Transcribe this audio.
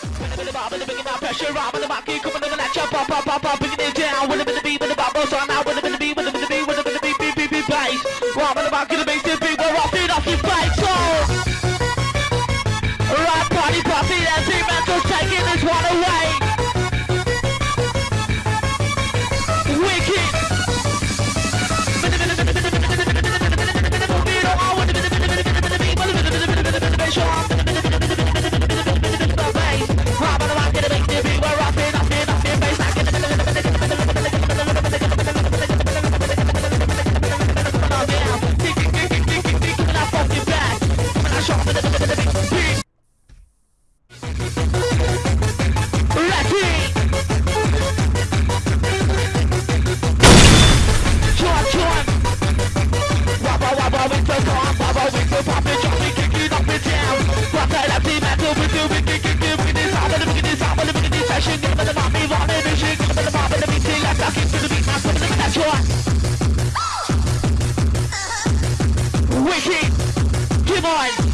Pressure up on coming on the latch, pop, pop, pop. give me. Wicked, come on.